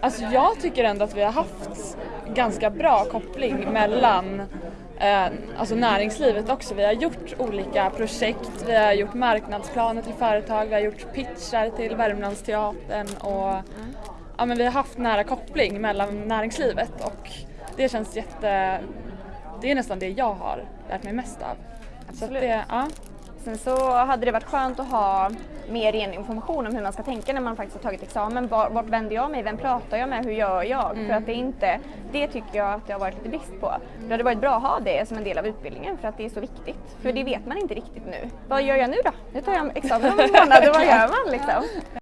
Alltså jag tycker ändå att vi har haft ganska bra koppling mellan eh, alltså näringslivet också. Vi har gjort olika projekt, vi har gjort marknadsplaner till företag, vi har gjort pitchar till Värmlandsteatern och ja, men vi har haft nära koppling mellan näringslivet och det känns jätte... Det är nästan det jag har lärt mig mest av. Så Absolut. det, ja. Sen så hade det varit skönt att ha mer ren information om hur man ska tänka när man faktiskt har tagit examen. Var, vart vänder jag mig? Vem pratar jag med? Hur gör jag? För att det inte, det tycker jag att det har varit lite brist på. Det hade varit bra att ha det som en del av utbildningen för att det är så viktigt. För det vet man inte riktigt nu. Vad gör jag nu då? Nu tar jag examen om en månad och vad gör man liksom?